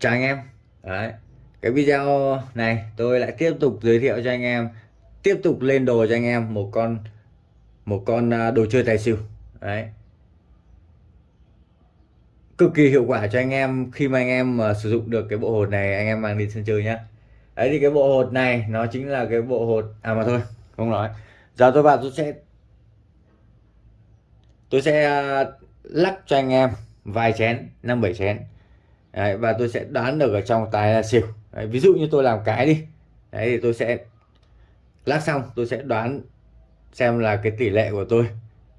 chào anh em. Đấy. Cái video này tôi lại tiếp tục giới thiệu cho anh em, tiếp tục lên đồ cho anh em một con một con à, đồ chơi tài xỉu. Đấy. Cực kỳ hiệu quả cho anh em khi mà anh em mà sử dụng được cái bộ hột này, anh em mang đi sân chơi nhá. Đấy, thì cái bộ hột này nó chính là cái bộ hột à mà thôi, không nói. Giờ tôi vào tôi sẽ tôi sẽ à, lắc cho anh em vài chén, năm bảy chén đấy, và tôi sẽ đoán được ở trong tài là xỉu. Đấy, ví dụ như tôi làm cái đi. Đấy thì tôi sẽ lắc xong tôi sẽ đoán xem là cái tỷ lệ của tôi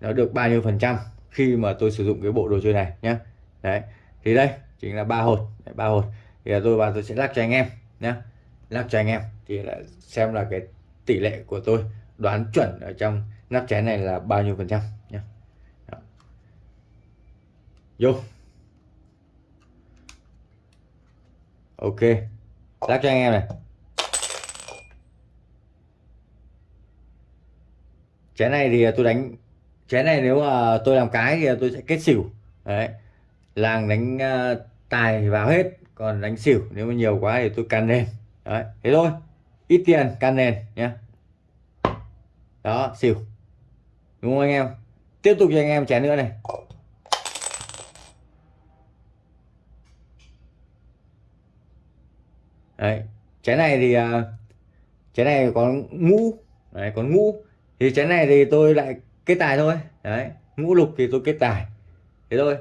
nó được bao nhiêu phần trăm khi mà tôi sử dụng cái bộ đồ chơi này nhé đấy thì đây chính là ba hột. Ba hột. Thì là tôi và tôi sẽ lắc cho anh em nhé lắc cho anh em thì là xem là cái tỷ lệ của tôi đoán chuẩn ở trong nắp chén này là bao nhiêu phần trăm nhé vô. Ok. Lắc cho anh em này. Chén này thì tôi đánh chén này nếu mà tôi làm cái thì tôi sẽ kết xỉu. Đấy. Làng đánh ờ, tài vào hết, còn đánh xỉu nếu mà nhiều quá thì tôi can nền. Đấy, thế thôi. Ít tiền can nền nhé đó, xỉu. Đúng không anh em? Tiếp tục cho anh em chén nữa này. Đấy. Trái này thì à, trái này có ngũ. Đấy còn ngũ. Thì trái này thì tôi lại kết tài thôi. Đấy ngũ lục thì tôi kết tài. Thế thôi.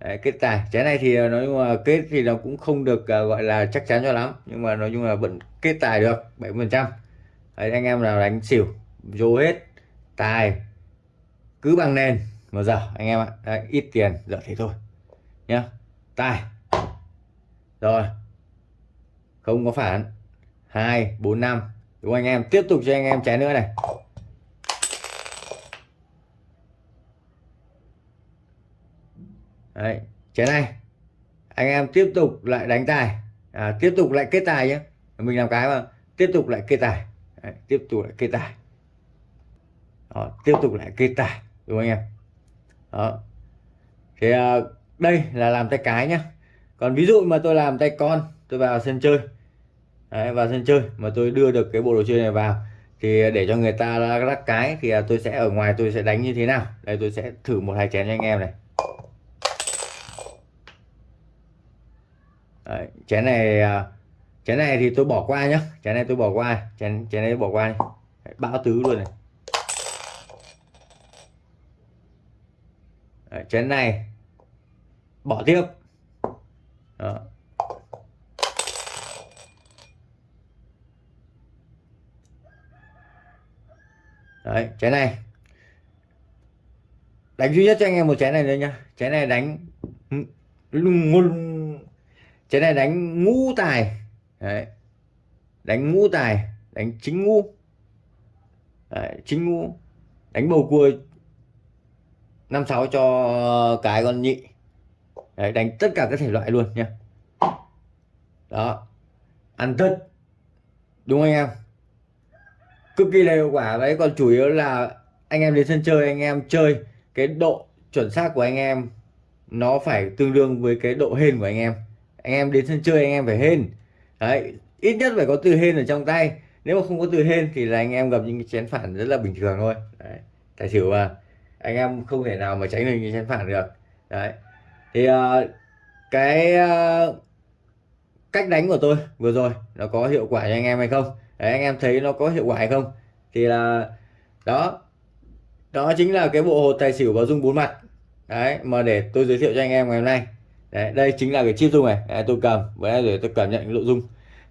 Đấy, kết tài. Trái này thì à, nói chung là kết thì nó cũng không được uh, gọi là chắc chắn cho lắm. Nhưng mà nói chung là vẫn kết tài được 70 phần trăm. Anh em nào đánh xỉu vô hết tài cứ bằng nền mà giờ anh em ạ. Đấy, ít tiền giờ thế thôi. Nhá tài. Rồi không có phản. Hai bốn năm. Đúng anh em? Tiếp tục cho anh em chén nữa này. Đấy, chén này. Anh em tiếp tục lại đánh tài. À, tiếp tục lại kết tài nhé mình làm cái mà. Tiếp tục lại kết tài. Đấy, tiếp tục lại kết tài. Đó, tiếp tục lại kết tài. Đúng không anh em? Đó. Thì à, đây là làm tay cái nhá. Còn ví dụ mà tôi làm tay con tôi vào sân chơi. Đấy, vào sân chơi mà tôi đưa được cái bộ đồ chơi này vào thì để cho người ta lắc cái thì à, tôi sẽ ở ngoài tôi sẽ đánh như thế nào? Đây tôi sẽ thử một hai chén cho anh em này. Đấy, chén này à, chén này thì tôi bỏ qua nhá. Chén này tôi bỏ qua chén chén này bỏ qua Đấy, bão tứ luôn này. Đấy, chén này bỏ tiếp. Đó. Đấy trái này. Đánh duy nhất cho anh em một trái này thôi nhá. Trái này đánh trái này đánh ngũ tài. Đấy. Đánh ngũ tài đánh chính ngũ. Đấy, chính ngũ. Đánh bầu cua năm sáu cho cái con nhị. Đấy, đánh tất cả các thể loại luôn nhá. Đó. Ăn tất. Đúng anh em? Cực kỳ là hiệu quả. Đấy còn chủ yếu là anh em đến sân chơi anh em chơi cái độ chuẩn xác của anh em nó phải tương đương với cái độ hên của anh em. Anh em đến sân chơi anh em phải hên. Đấy ít nhất phải có từ hên ở trong tay. Nếu mà không có từ hên thì là anh em gặp những cái chén phản rất là bình thường thôi. Đấy. tài xỉu mà. Anh em không thể nào mà tránh được những chén phản được. Đấy thì uh, cái uh, cách đánh của tôi vừa rồi nó có hiệu quả cho anh em hay không? Đấy anh em thấy nó có hiệu quả hay không? Thì là đó. Đó chính là cái bộ hột tài xỉu và dung bốn mặt. Đấy mà để tôi giới thiệu cho anh em ngày hôm nay. Đấy đây chính là cái chip dung này. Đấy, tôi cầm với để tôi cảm nhận nội dung.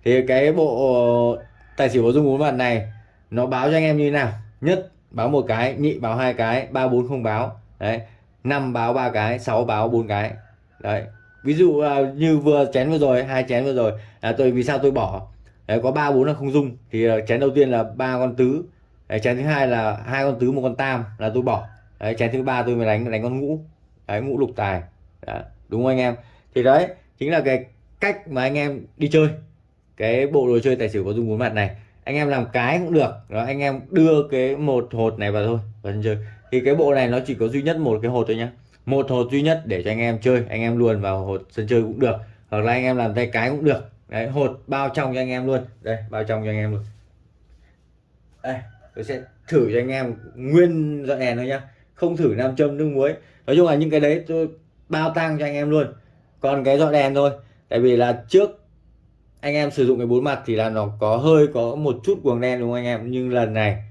Thì cái bộ tài xỉu và dung bốn mặt này nó báo cho anh em như thế nào? Nhất báo một cái nhị báo hai cái ba bốn không báo. Đấy năm báo ba cái sáu báo bốn cái. Đấy ví dụ à, như vừa chén vừa rồi hai chén vừa rồi. Là tôi vì sao tôi bỏ? Đấy, có ba bốn là không dung. Thì ờ, chén đầu tiên là ba con tứ. Đấy, chén thứ hai là hai con tứ một con tam là tôi bỏ. Đấy, chén thứ ba tôi mới đánh đánh con ngũ. Đấy, ngũ lục tài. Đấy, đúng không anh em? Thì đấy chính là cái cách mà anh em đi chơi. Cái bộ đồ chơi tài xỉu có dung bốn mặt này. Anh em làm cái cũng được. Đó anh em đưa cái một hột này vào thôi vào sân chơi. Thì cái bộ này nó chỉ có duy nhất một cái hột thôi nhá. Một hột duy nhất để cho anh em chơi. Anh em luôn vào hột sân chơi cũng được. Hoặc là anh em làm tay cái cũng được đấy hột bao trong cho anh em luôn. Đây bao trong cho anh em luôn. Đây tôi sẽ thử cho anh em nguyên dọn đèn thôi nhá. Không thử nam châm nước muối. Nói chung là những cái đấy tôi bao tăng cho anh em luôn. Còn cái dọn đèn thôi. Tại vì là trước anh em sử dụng cái bốn mặt thì là nó có hơi có một chút cuồng đen đúng không anh em? Nhưng lần này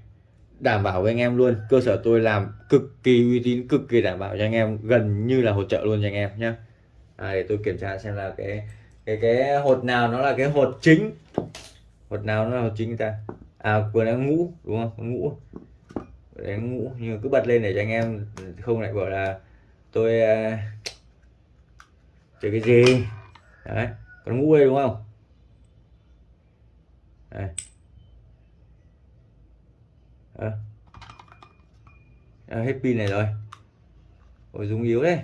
đảm bảo với anh em luôn. Cơ sở tôi làm cực kỳ uy tín cực kỳ đảm bảo cho anh em. Gần như là hỗ trợ luôn cho anh em nhé à, để tôi kiểm tra xem là cái cái cái hột nào nó là cái hột chính? Hột nào nó là hột chính ta? À vừa đang ngũ đúng không? Ngũ. Đấy ngũ nhưng cứ bật lên để cho anh em không lại bảo là tôi uh, chơi cái gì? Đấy còn ngũ đây đúng không? Đây. À. À, hết pin này rồi. Ôi dùng yếu đấy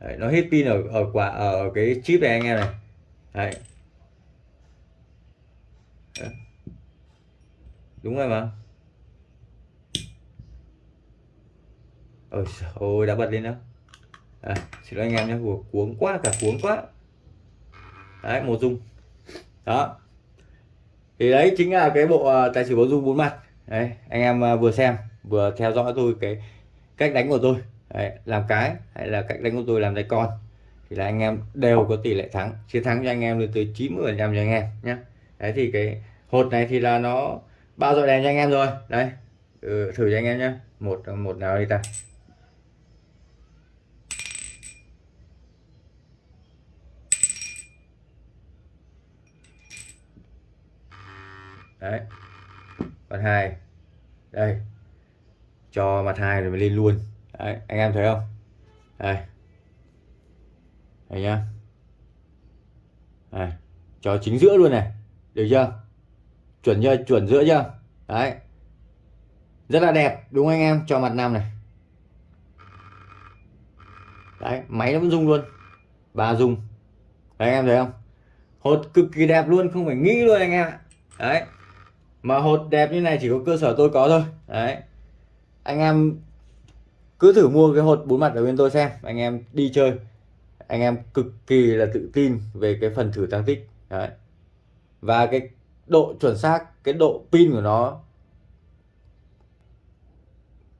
Đấy, nó hết pin ở ở quả ở cái chip này anh em này. Đấy. Đấy. đúng rồi mà. Ôi ôi đã bật lên đó à, xin lỗi anh em nhé. Cuống quá cả cuống quá. Đấy một dung. Đó. Thì đấy chính là cái bộ à, tài xỉu bốn dung bốn mặt. Đấy anh em à, vừa xem vừa theo dõi tôi cái cách đánh của tôi đấy, làm cái hay là cách đánh của tôi làm tay con. Thì là anh em đều có tỷ lệ thắng chiến thắng cho anh em lên tới 90 phần trăm cho anh em nhé đấy thì cái hột này thì là nó bao giờ đèn cho anh em rồi. Đấy ừ, thử cho anh em nhé một một nào đi ta? Đấy mặt hai. Đây cho mặt hai rồi mình lên luôn đấy, anh em thấy không? Đây. Đây nhá. Đây. cho chính giữa luôn này. Được chưa? Chuẩn chưa? Chuẩn giữa chưa? Đấy. Rất là đẹp đúng không anh em? Cho mặt nam này. Đấy máy nó vẫn rung luôn. Và rung. Đấy anh em thấy không? Hột cực kỳ đẹp luôn không phải nghĩ luôn anh em ạ. Đấy. Mà hột đẹp như này chỉ có cơ sở tôi có thôi. Đấy. Anh em cứ thử mua cái hột bốn mặt ở bên tôi xem, anh em đi chơi. Anh em cực kỳ là tự tin về cái phần thử tăng tích. Đấy. Và cái độ chuẩn xác, cái độ pin của nó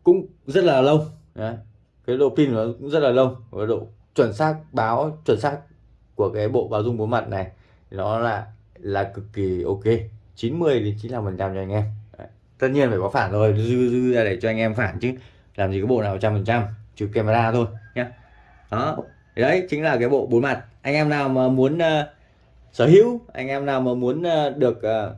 cũng rất là lâu đấy. cái độ pin của nó cũng rất là lâu và độ chuẩn xác báo, chuẩn xác của cái bộ báo dung bốn mặt này, nó là là cực kỳ ok. 90 đến 95 phần trăm cho anh em. Đấy. tất nhiên phải có phản rồi dư dư ra để cho anh em phản chứ làm gì có bộ nào trăm phần trăm trừ camera thôi nhé đó đấy chính là cái bộ bốn mặt. Anh em nào mà muốn uh, sở hữu anh em nào mà muốn uh, được uh,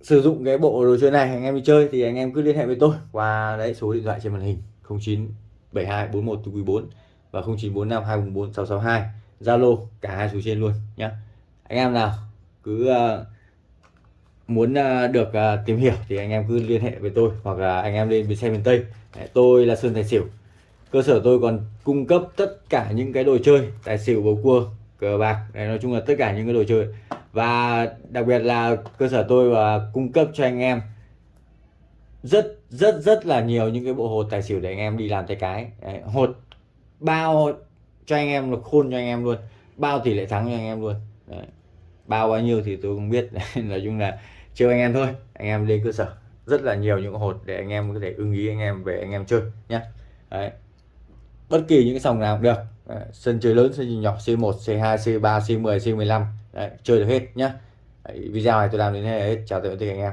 sử dụng cái bộ đồ chơi này anh em đi chơi thì anh em cứ liên hệ với tôi qua đấy số điện thoại trên màn hình 0972 41 4 và 0945 244 662 Zalo cả hai số trên luôn nhé anh em nào cứ uh, muốn ờ, được ờ, tìm hiểu thì anh em cứ liên hệ với tôi hoặc là anh em lên bến xe miền Tây. Tôi là Sơn Tài Xỉu. Cơ sở tôi còn cung cấp tất cả những cái đồ chơi tài xỉu bầu cua cờ bạc nói chung là tất cả những cái đồ chơi. Và đặc biệt là cơ sở tôi và cung cấp cho anh em rất rất rất là nhiều những cái bộ hột tài xỉu để anh em đi làm tay cái. Đấy, hột bao cho anh em được khôn cho anh em luôn bao tỷ lệ thắng cho anh em luôn. Đấy bao bao nhiêu thì tôi không biết. Nói chung là chơi anh em thôi, anh em lên cơ sở rất là nhiều những hột để anh em có thể ưng ý anh em về anh em chơi nhé Đấy. bất kỳ những cái sòng nào cũng được Đấy. sân chơi lớn, sân chơi nhỏ C1 C2 C3 C10 C15 Đấy. chơi được hết nhé Đấy. video này tôi làm đến đây hết chào tạm biệt anh em